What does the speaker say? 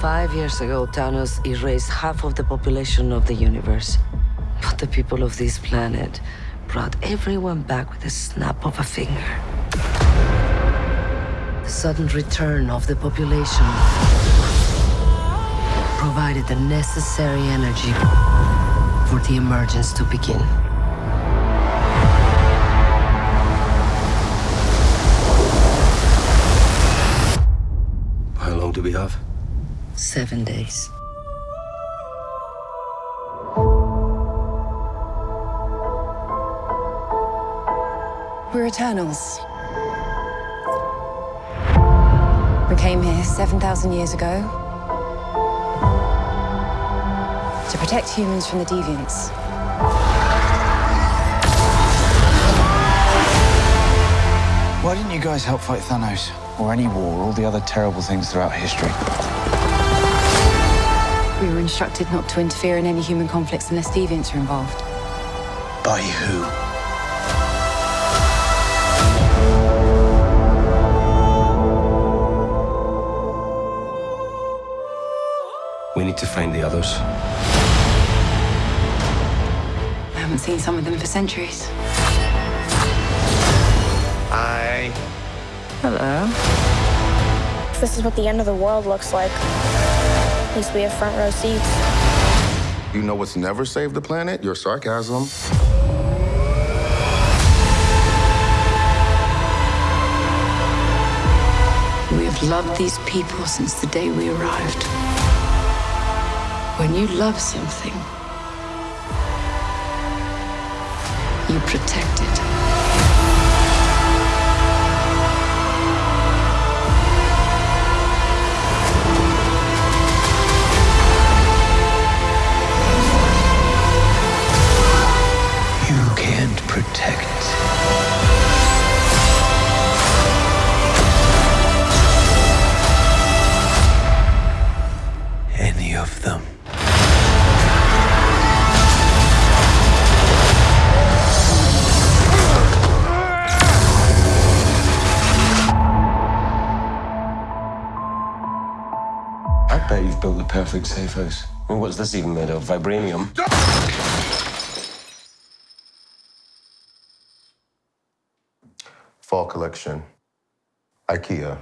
Five years ago, Thanos erased half of the population of the universe. But the people of this planet brought everyone back with a snap of a finger. The sudden return of the population provided the necessary energy for the emergence to begin. How long do we have? Seven days. We're Eternals. We came here 7,000 years ago to protect humans from the deviants. Why didn't you guys help fight Thanos? Or any war, or all the other terrible things throughout history? We were instructed not to interfere in any human conflicts unless deviants are involved. By who? We need to find the others. I haven't seen some of them for centuries. Hi. Hello. This is what the end of the world looks like. At least we have front row seats. You know what's never saved the planet? Your sarcasm. We have loved these people since the day we arrived. When you love something, you protect it. Protect. Any of them. I bet you've built the perfect safe house. I mean, what's this even made of? Vibranium? Fall collection. IKEA.